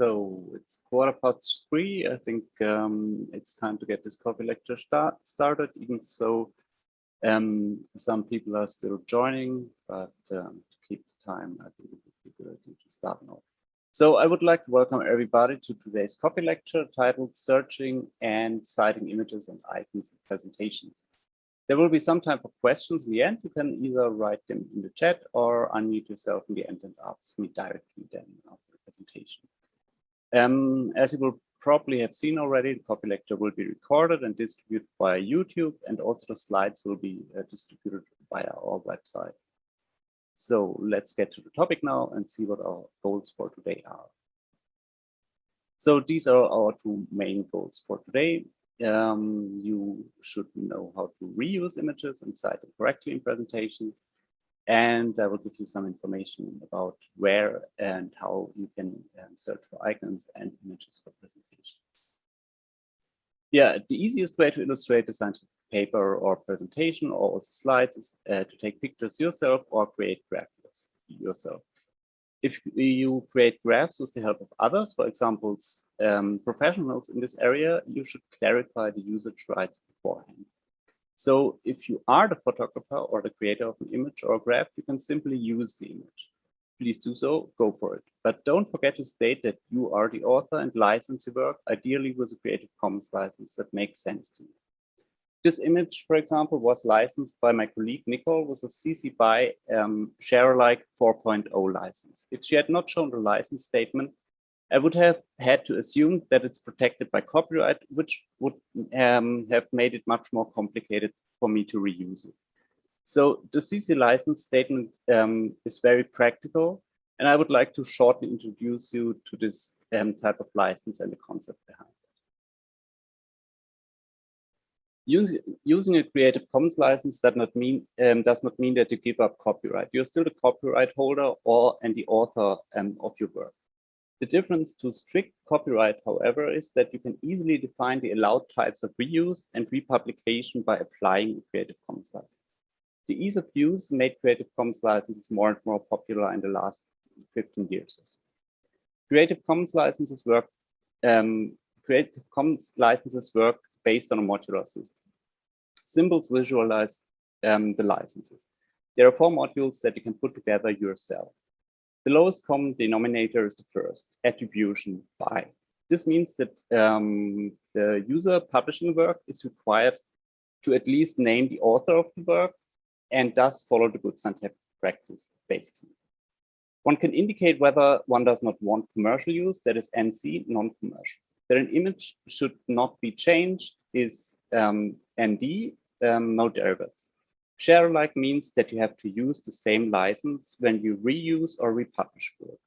So it's quarter past three. I think um, it's time to get this coffee lecture start started, even so um, some people are still joining, but um, to keep the time, I think it would be good to start now. So I would like to welcome everybody to today's coffee lecture titled Searching and Citing Images and Icons in Presentations. There will be some time for questions in the end. You can either write them in the chat or unmute yourself in the end and ask me directly then after the presentation. Um, as you will probably have seen already, the coffee lecture will be recorded and distributed via YouTube, and also the slides will be uh, distributed via our website. So let's get to the topic now and see what our goals for today are. So these are our two main goals for today. Um, you should know how to reuse images and cite them correctly in presentations. And I will give you some information about where and how you can um, search for icons and images for presentations. Yeah, the easiest way to illustrate a scientific paper or presentation or also slides is uh, to take pictures yourself or create graphics yourself. If you create graphs with the help of others, for example, um, professionals in this area, you should clarify the usage rights beforehand. So if you are the photographer or the creator of an image or a graph, you can simply use the image. Please do so, go for it. But don't forget to state that you are the author and license your work, ideally with a Creative Commons license that makes sense to you. This image, for example, was licensed by my colleague Nicole with a CC BY um, share alike 4.0 license. If she had not shown the license statement, I would have had to assume that it's protected by copyright, which would um, have made it much more complicated for me to reuse it. So the CC license statement um, is very practical, and I would like to shortly introduce you to this um, type of license and the concept behind it. Using a Creative Commons license does not mean um, does not mean that you give up copyright. You're still the copyright holder or and the author um, of your work. The difference to strict copyright, however, is that you can easily define the allowed types of reuse and republication by applying a Creative Commons license. The ease of use made Creative Commons licenses more and more popular in the last 15 years. Creative Commons licenses work um, Creative Commons licenses work based on a modular system. Symbols visualize um, the licenses. There are four modules that you can put together yourself. The lowest common denominator is the first, attribution by. This means that um, the user publishing work is required to at least name the author of the work and thus follow the good scientific practice, basically. One can indicate whether one does not want commercial use, that is NC, non-commercial. That an image should not be changed is um, ND, um, no derivatives. Share alike means that you have to use the same license when you reuse or republish work.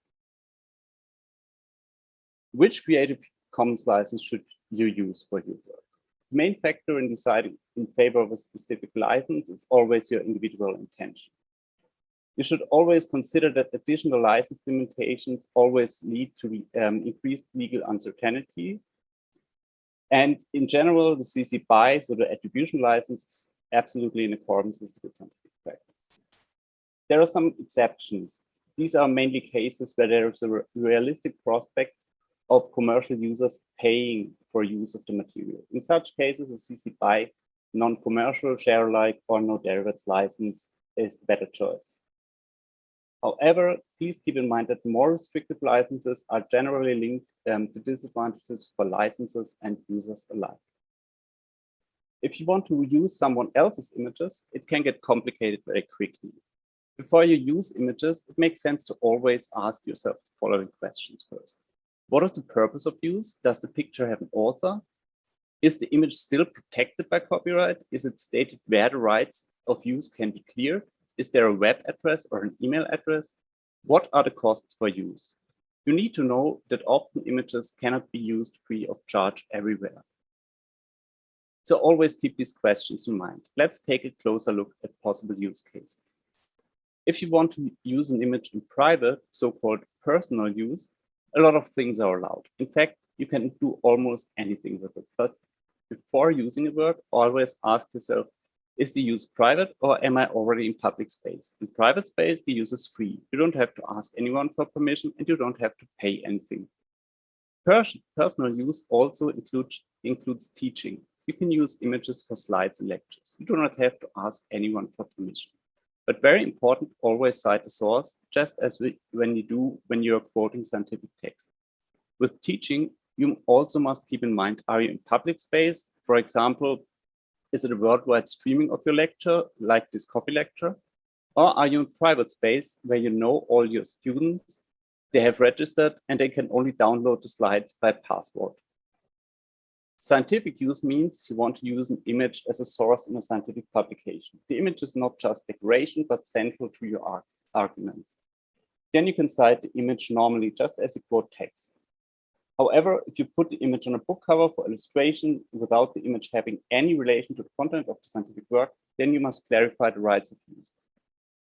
Which Creative Commons license should you use for your work? The main factor in deciding in favor of a specific license is always your individual intention. You should always consider that additional license limitations always lead to um, increased legal uncertainty. And in general, the CC BY, so the attribution license, absolutely in accordance with the good scientific practice. There are some exceptions. These are mainly cases where there is a realistic prospect of commercial users paying for use of the material. In such cases, a CC BY non-commercial share alike or no derivatives license is the better choice. However, please keep in mind that more restrictive licenses are generally linked um, to disadvantages for licenses and users alike. If you want to use someone else's images, it can get complicated very quickly. Before you use images, it makes sense to always ask yourself the following questions first. What is the purpose of use? Does the picture have an author? Is the image still protected by copyright? Is it stated where the rights of use can be cleared? Is there a web address or an email address? What are the costs for use? You need to know that often images cannot be used free of charge everywhere. So always keep these questions in mind. Let's take a closer look at possible use cases. If you want to use an image in private, so-called personal use, a lot of things are allowed. In fact, you can do almost anything with it. But before using a work, always ask yourself, is the use private or am I already in public space? In private space, the use is free. You don't have to ask anyone for permission and you don't have to pay anything. Pers personal use also includes, includes teaching. You can use images for slides and lectures. You do not have to ask anyone for permission. But very important, always cite a source, just as we, when you do when you're quoting scientific text. With teaching, you also must keep in mind, are you in public space? For example, is it a worldwide streaming of your lecture, like this coffee lecture? Or are you in private space where you know all your students, they have registered and they can only download the slides by password? Scientific use means you want to use an image as a source in a scientific publication. The image is not just decoration, but central to your arg argument. Then you can cite the image normally just as you quote text. However, if you put the image on a book cover for illustration without the image having any relation to the content of the scientific work, then you must clarify the rights of use.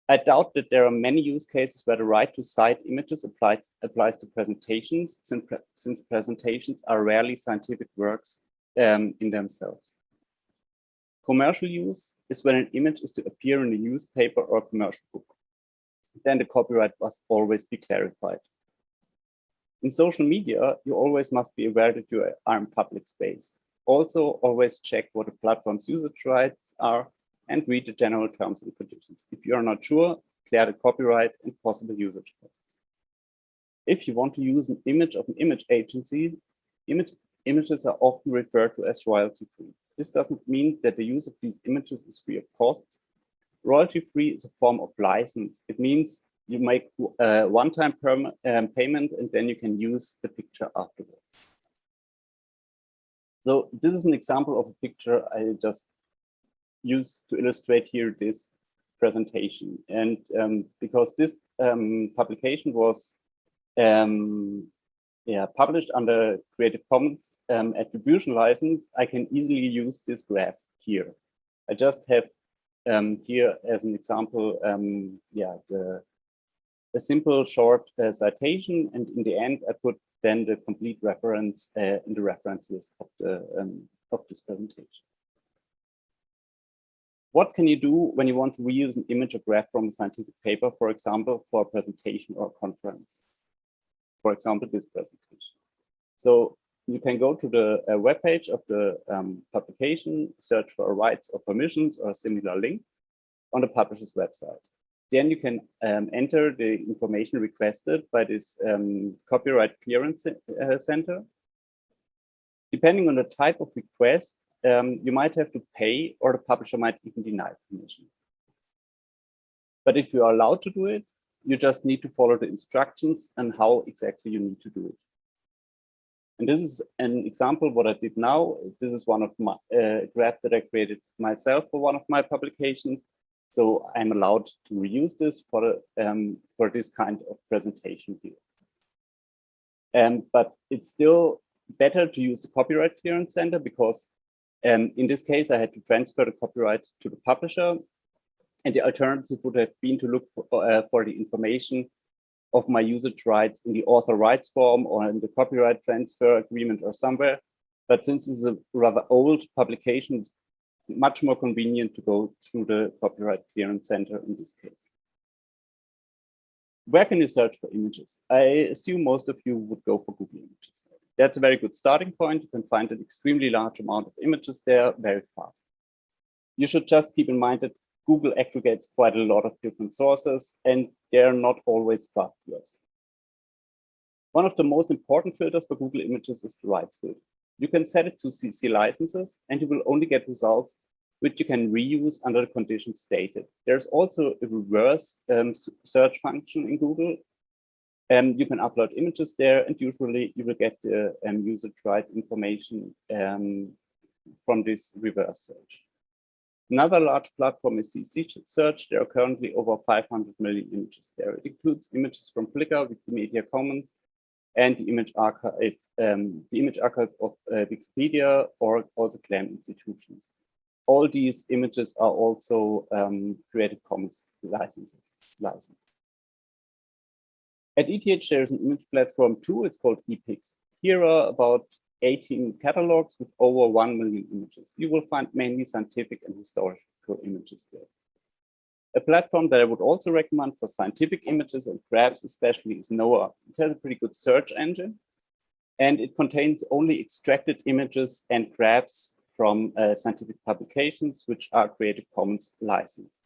I doubt that there are many use cases where the right to cite images applied, applies to presentations, since, pre since presentations are rarely scientific works um, in themselves. Commercial use is when an image is to appear in a newspaper or commercial book. Then the copyright must always be clarified. In social media, you always must be aware that you are in public space. Also, always check what the platform's usage rights are and read the general terms and conditions. If you are not sure, clear the copyright and possible usage costs. If you want to use an image of an image agency, image images are often referred to as royalty free. This doesn't mean that the use of these images is free of costs. Royalty free is a form of license. It means you make a uh, one-time um, payment and then you can use the picture afterwards. So this is an example of a picture I just used to illustrate here this presentation. And um, because this um, publication was um, yeah, published under Creative Commons um, attribution license, I can easily use this graph here. I just have um, here as an example, um, yeah, the, a simple short uh, citation, and in the end, I put then the complete reference uh, in the reference list of the um, of this presentation. What can you do when you want to reuse an image or graph from a scientific paper, for example, for a presentation or a conference? For example, this presentation. So you can go to the uh, web page of the um, publication, search for rights or permissions or a similar link on the publisher's website. Then you can um, enter the information requested by this um, copyright clearance uh, center. Depending on the type of request, um, you might have to pay or the publisher might even deny permission. But if you are allowed to do it, you just need to follow the instructions and how exactly you need to do it. And this is an example what I did now. This is one of my uh, graph that I created myself for one of my publications. So I'm allowed to reuse this for um, for this kind of presentation here. Um, but it's still better to use the copyright clearance center because um, in this case, I had to transfer the copyright to the publisher and the alternative would have been to look for, uh, for the information of my usage rights in the author rights form or in the copyright transfer agreement or somewhere. But since this is a rather old publication, it's much more convenient to go through the copyright clearance center in this case. Where can you search for images? I assume most of you would go for Google Images. That's a very good starting point. You can find an extremely large amount of images there very fast. You should just keep in mind that Google aggregates quite a lot of different sources and they're not always trustworthy. One of the most important filters for Google Images is the rights filter. You can set it to CC licenses and you will only get results which you can reuse under the conditions stated. There's also a reverse um, search function in Google. and um, you can upload images there and usually you will get the um, user right information um, from this reverse search. Another large platform is CC Search. There are currently over 500 million images there. It includes images from Flickr, Wikimedia Commons, and the image archive, um, the image archive of uh, Wikipedia or also GLAM institutions. All these images are also um, Creative Commons licenses. Licensed. At ETH, there is an image platform too. It's called E-Pics. Here are about 18 catalogs with over 1 million images. You will find mainly scientific and historical images there. A platform that I would also recommend for scientific images and graphs especially is NOA. It has a pretty good search engine. and it contains only extracted images and graphs from uh, scientific publications which are Creative Commons licensed.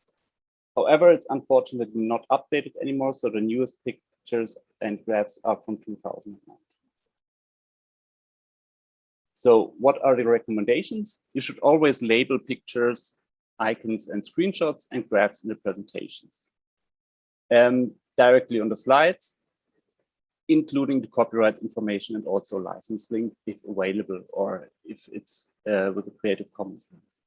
However, it's unfortunately not updated anymore, so the newest pictures and graphs are from 2009. So what are the recommendations? You should always label pictures, icons, and screenshots and graphs in the presentations. Um, directly on the slides, including the copyright information and also license link if available or if it's uh, with a Creative Commons license.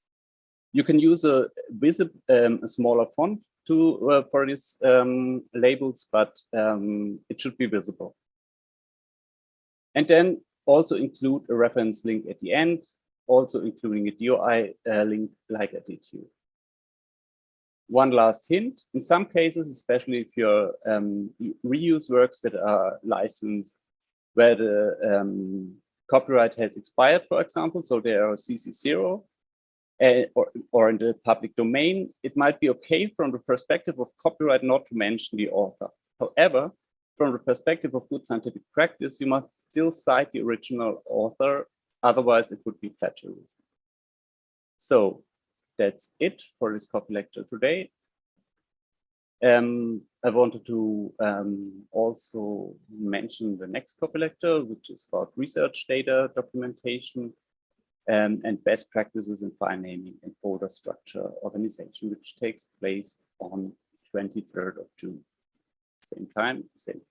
You can use a, visible, um, a smaller font to uh, for these um, labels, but um, it should be visible. And then also include a reference link at the end, also including a DOI uh, link like did here. One last hint, in some cases, especially if you um, reuse works that are licensed where the um, copyright has expired, for example, so they are CC0, uh, or, or in the public domain, it might be okay from the perspective of copyright not to mention the author. However, from the perspective of good scientific practice, you must still cite the original author, otherwise it would be plagiarism. So that's it for this coffee lecture today. Um, I wanted to um, also mention the next coffee lecture, which is about research data documentation um, and best practices in file naming and folder structure organization, which takes place on 23rd of June. Same time, same